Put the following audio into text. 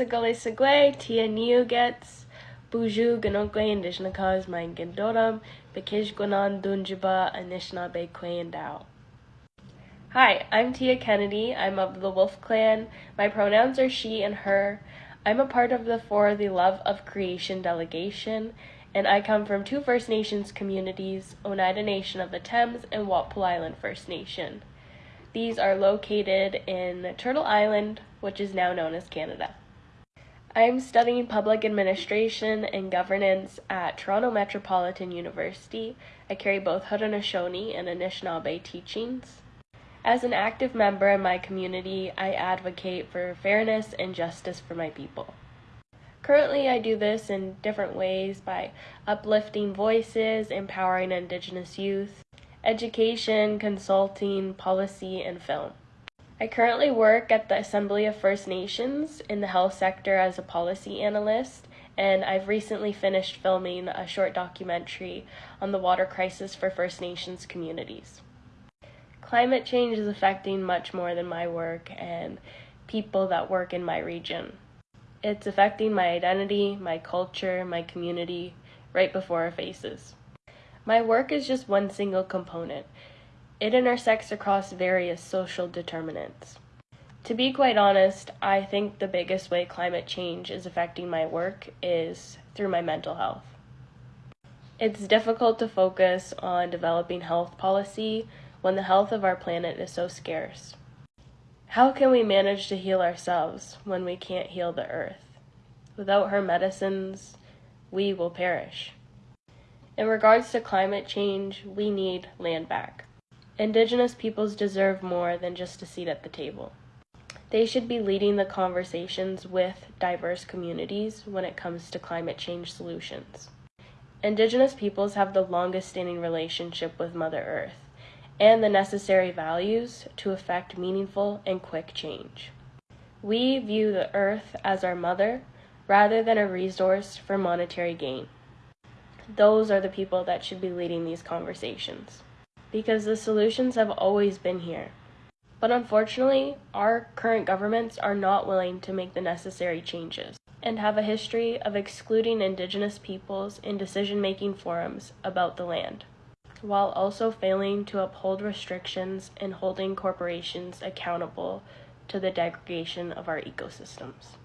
Sagale Sagwe, Tia Niugets, Buju Ganokwe Mangendoram, Bekish Dunjiba. Hi, I'm Tia Kennedy. I'm of the Wolf Clan. My pronouns are she and her. I'm a part of the For the Love of Creation delegation, and I come from two First Nations communities, Oneida Nation of the Thames and Walpole Island First Nation. These are located in Turtle Island, which is now known as Canada. I'm studying public administration and governance at Toronto Metropolitan University. I carry both Haudenosaunee and Anishinaabe teachings. As an active member in my community, I advocate for fairness and justice for my people. Currently, I do this in different ways by uplifting voices, empowering Indigenous youth, education, consulting, policy, and film. I currently work at the Assembly of First Nations in the health sector as a policy analyst, and I've recently finished filming a short documentary on the water crisis for First Nations communities. Climate change is affecting much more than my work and people that work in my region. It's affecting my identity, my culture, my community, right before our faces. My work is just one single component. It intersects across various social determinants. To be quite honest, I think the biggest way climate change is affecting my work is through my mental health. It's difficult to focus on developing health policy when the health of our planet is so scarce. How can we manage to heal ourselves when we can't heal the earth? Without her medicines, we will perish. In regards to climate change, we need land back. Indigenous peoples deserve more than just a seat at the table. They should be leading the conversations with diverse communities when it comes to climate change solutions. Indigenous peoples have the longest standing relationship with Mother Earth and the necessary values to effect meaningful and quick change. We view the Earth as our mother rather than a resource for monetary gain. Those are the people that should be leading these conversations because the solutions have always been here. But unfortunately, our current governments are not willing to make the necessary changes and have a history of excluding Indigenous peoples in decision making forums about the land, while also failing to uphold restrictions and holding corporations accountable to the degradation of our ecosystems.